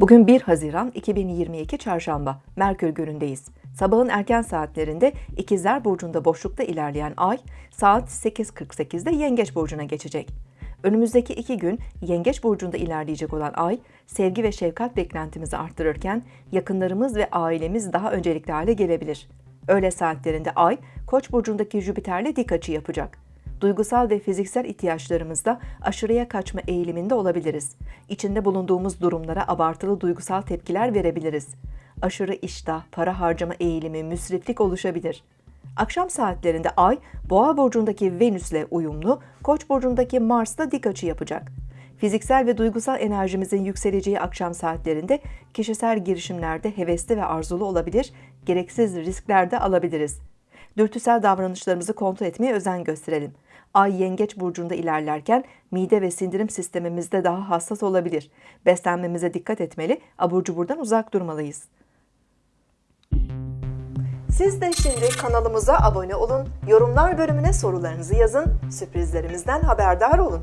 Bugün 1 Haziran 2022 Çarşamba, Merkür günündeyiz. Sabahın erken saatlerinde İkizler Burcu'nda boşlukta ilerleyen ay, saat 8.48'de Yengeç Burcu'na geçecek. Önümüzdeki iki gün Yengeç Burcu'nda ilerleyecek olan ay, sevgi ve şefkat beklentimizi arttırırken yakınlarımız ve ailemiz daha öncelikli hale gelebilir. Öğle saatlerinde ay, Koç burcundaki Jüpiter'le dik açı yapacak. Duygusal ve fiziksel ihtiyaçlarımızda aşırıya kaçma eğiliminde olabiliriz. İçinde bulunduğumuz durumlara abartılı duygusal tepkiler verebiliriz. Aşırı iştah, para harcama eğilimi, müsriflik oluşabilir. Akşam saatlerinde Ay, Boğa burcundaki Venüs'le uyumlu, Koç burcundaki Mars'la dik açı yapacak. Fiziksel ve duygusal enerjimizin yükseleceği akşam saatlerinde kişisel girişimlerde hevesli ve arzulu olabilir, gereksiz riskler de alabiliriz. Dürtüsel davranışlarımızı kontrol etmeye özen gösterelim. Ay yengeç burcunda ilerlerken mide ve sindirim sistemimizde daha hassas olabilir. Beslenmemize dikkat etmeli, abur cuburdan uzak durmalıyız. Siz de şimdi kanalımıza abone olun, yorumlar bölümüne sorularınızı yazın, sürprizlerimizden haberdar olun.